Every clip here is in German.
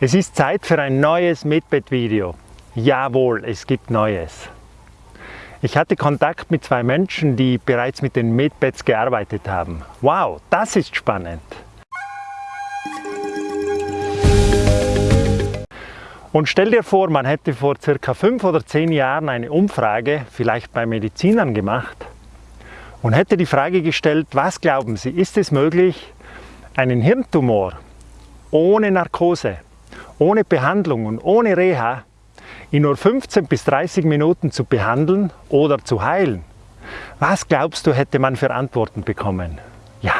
Es ist Zeit für ein neues Medbed-Video. Jawohl, es gibt Neues. Ich hatte Kontakt mit zwei Menschen, die bereits mit den Medbeds gearbeitet haben. Wow, das ist spannend. Und stell dir vor, man hätte vor circa fünf oder zehn Jahren eine Umfrage, vielleicht bei Medizinern gemacht, und hätte die Frage gestellt, was glauben Sie, ist es möglich, einen Hirntumor ohne Narkose, ohne Behandlung und ohne Reha in nur 15 bis 30 Minuten zu behandeln oder zu heilen? Was glaubst du, hätte man für Antworten bekommen? Ja,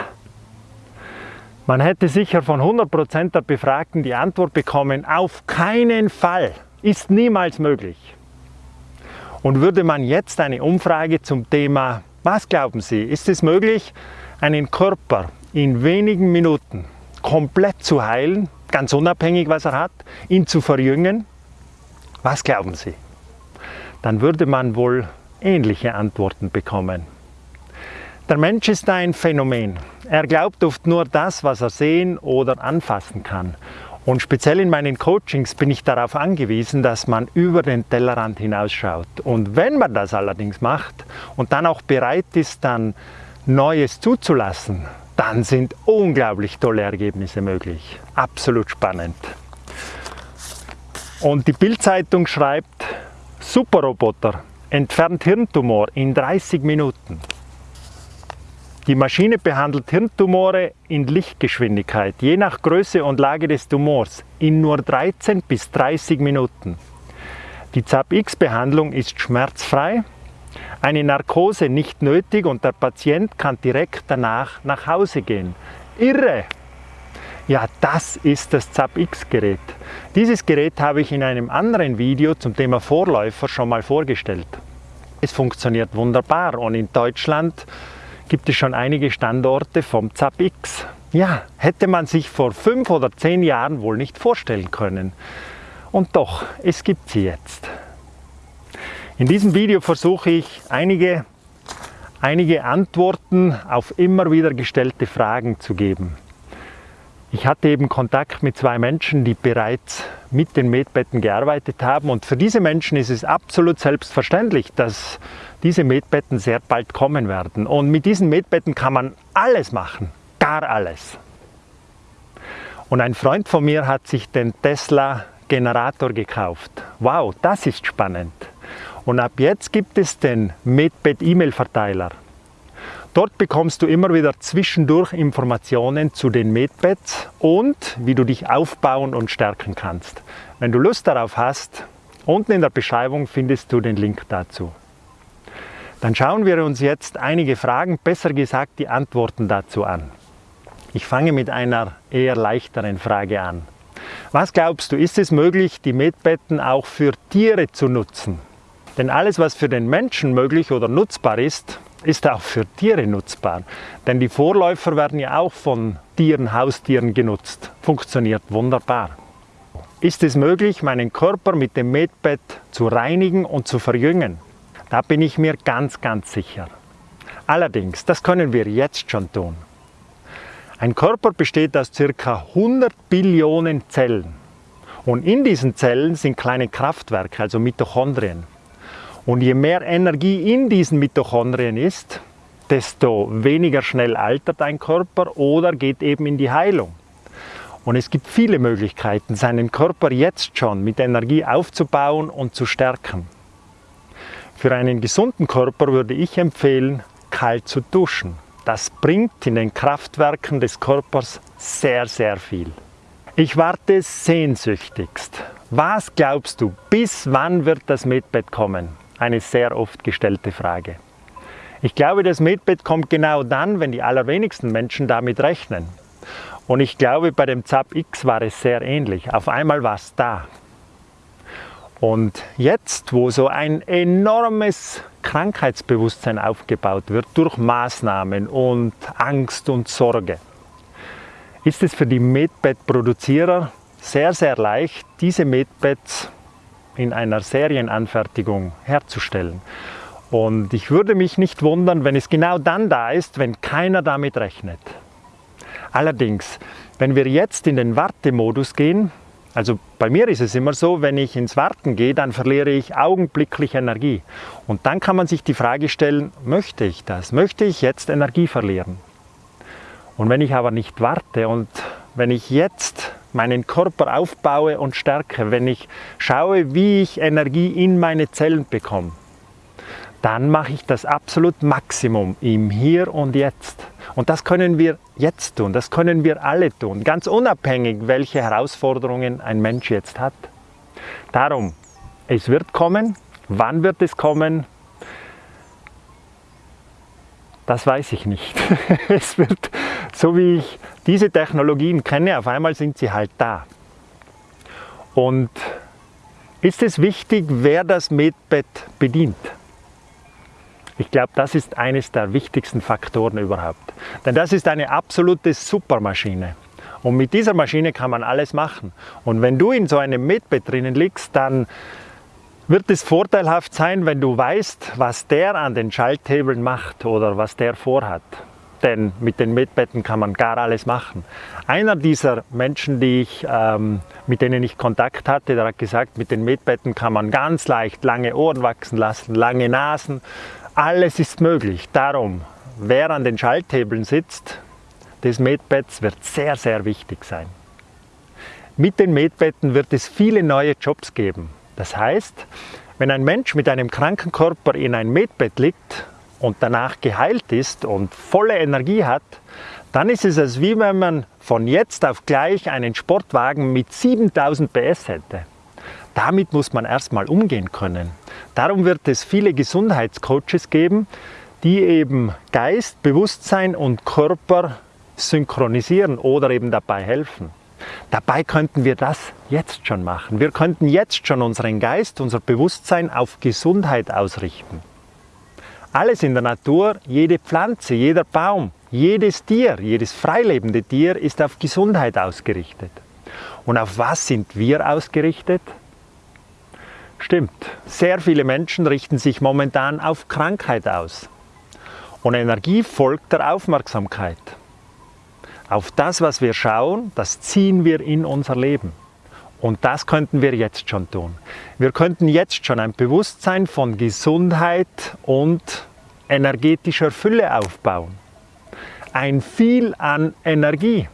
man hätte sicher von 100% der Befragten die Antwort bekommen, auf keinen Fall, ist niemals möglich. Und würde man jetzt eine Umfrage zum Thema, was glauben Sie, ist es möglich, einen Körper in wenigen Minuten komplett zu heilen, ganz unabhängig was er hat, ihn zu verjüngen? Was glauben Sie? Dann würde man wohl ähnliche Antworten bekommen. Der Mensch ist ein Phänomen. Er glaubt oft nur das, was er sehen oder anfassen kann. Und speziell in meinen Coachings bin ich darauf angewiesen, dass man über den Tellerrand hinausschaut. Und wenn man das allerdings macht und dann auch bereit ist, dann Neues zuzulassen, dann sind unglaublich tolle Ergebnisse möglich. Absolut spannend. Und die Bildzeitung schreibt, Superroboter entfernt Hirntumor in 30 Minuten. Die Maschine behandelt Hirntumore in Lichtgeschwindigkeit, je nach Größe und Lage des Tumors, in nur 13 bis 30 Minuten. Die ZAP-X-Behandlung ist schmerzfrei, eine Narkose nicht nötig und der Patient kann direkt danach nach Hause gehen. Irre! Ja, das ist das ZAP-X-Gerät. Dieses Gerät habe ich in einem anderen Video zum Thema Vorläufer schon mal vorgestellt. Es funktioniert wunderbar und in Deutschland gibt es schon einige Standorte vom ZAP-X. Ja, hätte man sich vor fünf oder zehn Jahren wohl nicht vorstellen können. Und doch, es gibt sie jetzt. In diesem Video versuche ich einige, einige Antworten auf immer wieder gestellte Fragen zu geben. Ich hatte eben Kontakt mit zwei Menschen, die bereits mit den Medbetten gearbeitet haben und für diese Menschen ist es absolut selbstverständlich, dass diese Medbetten sehr bald kommen werden. Und mit diesen Medbetten kann man alles machen, gar alles. Und ein Freund von mir hat sich den Tesla Generator gekauft. Wow, das ist spannend. Und ab jetzt gibt es den Medbed E-Mail-Verteiler. Dort bekommst du immer wieder zwischendurch Informationen zu den Medbeds und wie du dich aufbauen und stärken kannst. Wenn du Lust darauf hast, unten in der Beschreibung findest du den Link dazu. Dann schauen wir uns jetzt einige Fragen, besser gesagt die Antworten dazu an. Ich fange mit einer eher leichteren Frage an. Was glaubst du, ist es möglich, die Medbetten auch für Tiere zu nutzen? Denn alles, was für den Menschen möglich oder nutzbar ist, ist auch für Tiere nutzbar. Denn die Vorläufer werden ja auch von Tieren, Haustieren genutzt. Funktioniert wunderbar. Ist es möglich, meinen Körper mit dem Medbed zu reinigen und zu verjüngen? Da bin ich mir ganz, ganz sicher. Allerdings, das können wir jetzt schon tun. Ein Körper besteht aus ca. 100 Billionen Zellen. Und in diesen Zellen sind kleine Kraftwerke, also Mitochondrien. Und je mehr Energie in diesen Mitochondrien ist, desto weniger schnell altert ein Körper oder geht eben in die Heilung. Und es gibt viele Möglichkeiten, seinen Körper jetzt schon mit Energie aufzubauen und zu stärken. Für einen gesunden Körper würde ich empfehlen, kalt zu duschen. Das bringt in den Kraftwerken des Körpers sehr, sehr viel. Ich warte sehnsüchtigst. Was glaubst du, bis wann wird das Medbett kommen? Eine sehr oft gestellte Frage. Ich glaube, das Medbed kommt genau dann, wenn die allerwenigsten Menschen damit rechnen. Und ich glaube, bei dem ZAP X war es sehr ähnlich. Auf einmal war es da. Und jetzt, wo so ein enormes Krankheitsbewusstsein aufgebaut wird durch Maßnahmen und Angst und Sorge, ist es für die Medbed-Produzierer sehr, sehr leicht, diese Medbeds in einer Serienanfertigung herzustellen. Und ich würde mich nicht wundern, wenn es genau dann da ist, wenn keiner damit rechnet. Allerdings, wenn wir jetzt in den Wartemodus gehen, Also bei mir ist es immer so, wenn ich ins Warten gehe, dann verliere ich augenblicklich Energie. Und dann kann man sich die Frage stellen, möchte ich das? Möchte ich jetzt Energie verlieren? Und wenn ich aber nicht warte und wenn ich jetzt meinen Körper aufbaue und stärke, wenn ich schaue, wie ich Energie in meine Zellen bekomme, dann mache ich das absolut Maximum im Hier und Jetzt. Und das können wir jetzt tun, das können wir alle tun, ganz unabhängig, welche Herausforderungen ein Mensch jetzt hat. Darum, es wird kommen. Wann wird es kommen? Das weiß ich nicht. es wird, so wie ich diese Technologien kenne, auf einmal sind sie halt da. Und ist es wichtig, wer das Medbett bedient? Ich glaube, das ist eines der wichtigsten Faktoren überhaupt. Denn das ist eine absolute Supermaschine. Und mit dieser Maschine kann man alles machen. Und wenn du in so einem Medbett drinnen liegst, dann wird es vorteilhaft sein, wenn du weißt, was der an den Schalthebeln macht oder was der vorhat. Denn mit den Medbetten kann man gar alles machen. Einer dieser Menschen, die ich, ähm, mit denen ich Kontakt hatte, der hat gesagt, mit den Medbetten kann man ganz leicht lange Ohren wachsen lassen, lange Nasen, alles ist möglich. Darum, wer an den Schalthebeln sitzt, des Medbetts wird sehr, sehr wichtig sein. Mit den Medbetten wird es viele neue Jobs geben. Das heißt, wenn ein Mensch mit einem kranken Körper in ein Medbett liegt und danach geheilt ist und volle Energie hat, dann ist es, als wie wenn man von jetzt auf gleich einen Sportwagen mit 7000 PS hätte. Damit muss man erstmal umgehen können. Darum wird es viele Gesundheitscoaches geben, die eben Geist, Bewusstsein und Körper synchronisieren oder eben dabei helfen. Dabei könnten wir das jetzt schon machen. Wir könnten jetzt schon unseren Geist, unser Bewusstsein auf Gesundheit ausrichten. Alles in der Natur, jede Pflanze, jeder Baum, jedes Tier, jedes freilebende Tier ist auf Gesundheit ausgerichtet. Und auf was sind wir ausgerichtet? Stimmt, sehr viele Menschen richten sich momentan auf Krankheit aus. Und Energie folgt der Aufmerksamkeit. Auf das, was wir schauen, das ziehen wir in unser Leben. Und das könnten wir jetzt schon tun. Wir könnten jetzt schon ein Bewusstsein von Gesundheit und energetischer Fülle aufbauen. Ein viel an Energie,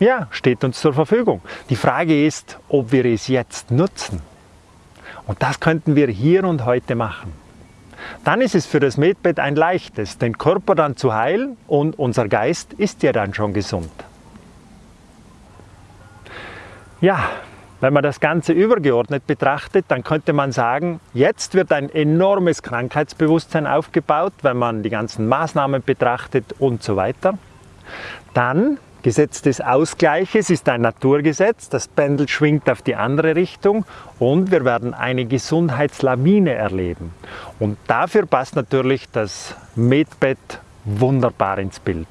ja, steht uns zur Verfügung. Die Frage ist, ob wir es jetzt nutzen. Und das könnten wir hier und heute machen. Dann ist es für das Medbett ein leichtes, den Körper dann zu heilen und unser Geist ist ja dann schon gesund. Ja, wenn man das Ganze übergeordnet betrachtet, dann könnte man sagen, jetzt wird ein enormes Krankheitsbewusstsein aufgebaut, wenn man die ganzen Maßnahmen betrachtet und so weiter. Dann Gesetz des Ausgleiches ist ein Naturgesetz, das Pendel schwingt auf die andere Richtung und wir werden eine Gesundheitslawine erleben. Und dafür passt natürlich das Medbett wunderbar ins Bild.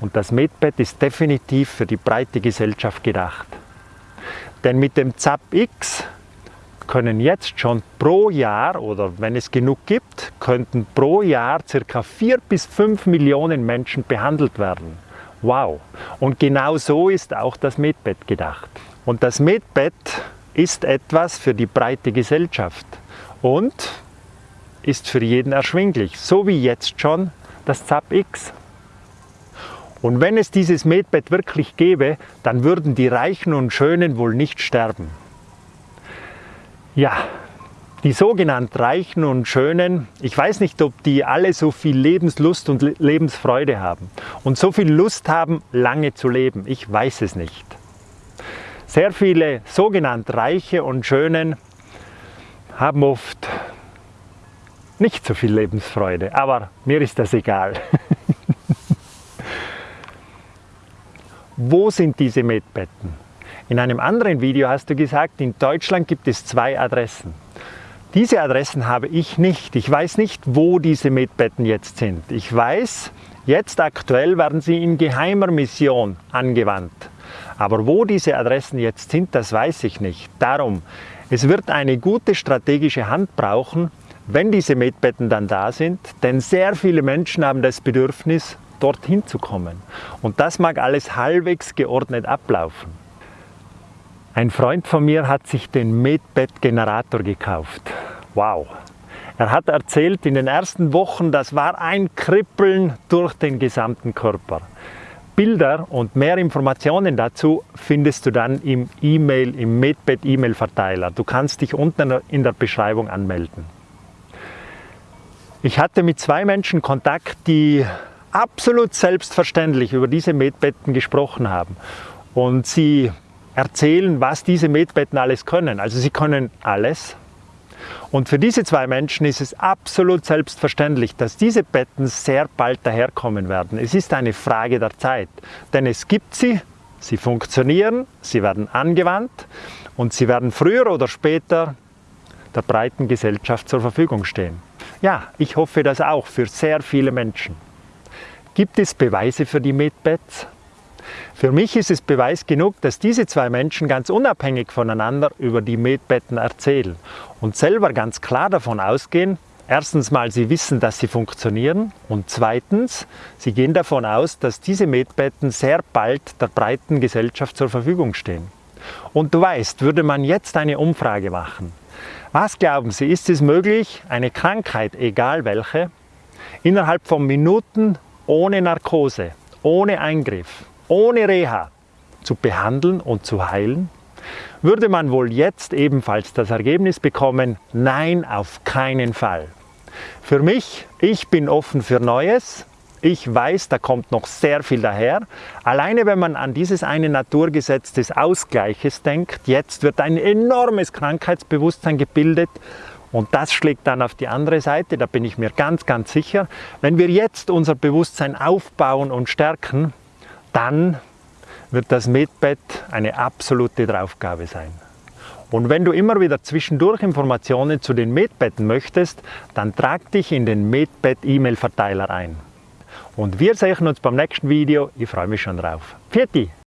Und das Medbett ist definitiv für die breite Gesellschaft gedacht. Denn mit dem ZAP X können jetzt schon pro Jahr oder wenn es genug gibt, könnten pro Jahr ca. 4 bis 5 Millionen Menschen behandelt werden. Wow! Und genau so ist auch das Medbett gedacht. Und das Medbett ist etwas für die breite Gesellschaft und ist für jeden erschwinglich, so wie jetzt schon das ZAP X. Und wenn es dieses Medbett wirklich gäbe, dann würden die Reichen und Schönen wohl nicht sterben. Ja, die sogenannten Reichen und Schönen, ich weiß nicht, ob die alle so viel Lebenslust und Lebensfreude haben und so viel Lust haben, lange zu leben. Ich weiß es nicht. Sehr viele sogenannte Reiche und Schönen haben oft nicht so viel Lebensfreude, aber mir ist das egal. Wo sind diese Medbetten? In einem anderen Video hast du gesagt, in Deutschland gibt es zwei Adressen. Diese Adressen habe ich nicht. Ich weiß nicht, wo diese Medbetten jetzt sind. Ich weiß, jetzt aktuell werden sie in geheimer Mission angewandt. Aber wo diese Adressen jetzt sind, das weiß ich nicht. Darum, es wird eine gute strategische Hand brauchen, wenn diese Medbetten dann da sind, denn sehr viele Menschen haben das Bedürfnis, dorthin zu kommen. Und das mag alles halbwegs geordnet ablaufen. Ein Freund von mir hat sich den Medbed-Generator gekauft. Wow! Er hat erzählt, in den ersten Wochen, das war ein Kribbeln durch den gesamten Körper. Bilder und mehr Informationen dazu findest du dann im E-Mail, im Medbed E-Mail Verteiler. Du kannst dich unten in der Beschreibung anmelden. Ich hatte mit zwei Menschen Kontakt, die absolut selbstverständlich über diese Medbetten gesprochen haben. Und sie erzählen, was diese Medbetten alles können. Also sie können alles. Und für diese zwei Menschen ist es absolut selbstverständlich, dass diese Betten sehr bald daherkommen werden. Es ist eine Frage der Zeit, denn es gibt sie, sie funktionieren, sie werden angewandt und sie werden früher oder später der breiten Gesellschaft zur Verfügung stehen. Ja, ich hoffe das auch für sehr viele Menschen. Gibt es Beweise für die Medbeds? Für mich ist es Beweis genug, dass diese zwei Menschen ganz unabhängig voneinander über die Medbetten erzählen und selber ganz klar davon ausgehen, erstens mal, sie wissen, dass sie funktionieren und zweitens, sie gehen davon aus, dass diese Medbetten sehr bald der breiten Gesellschaft zur Verfügung stehen. Und du weißt, würde man jetzt eine Umfrage machen, was glauben Sie, ist es möglich, eine Krankheit, egal welche, innerhalb von Minuten ohne Narkose, ohne Eingriff, ohne Reha zu behandeln und zu heilen? Würde man wohl jetzt ebenfalls das Ergebnis bekommen, nein, auf keinen Fall. Für mich, ich bin offen für Neues, ich weiß, da kommt noch sehr viel daher. Alleine wenn man an dieses eine Naturgesetz des Ausgleiches denkt, jetzt wird ein enormes Krankheitsbewusstsein gebildet und das schlägt dann auf die andere Seite, da bin ich mir ganz, ganz sicher. Wenn wir jetzt unser Bewusstsein aufbauen und stärken, dann wird das Medbed eine absolute Draufgabe sein. Und wenn du immer wieder zwischendurch Informationen zu den Medbetten möchtest, dann trag dich in den Medbed E-Mail-Verteiler ein. Und wir sehen uns beim nächsten Video. Ich freue mich schon drauf. Pfiat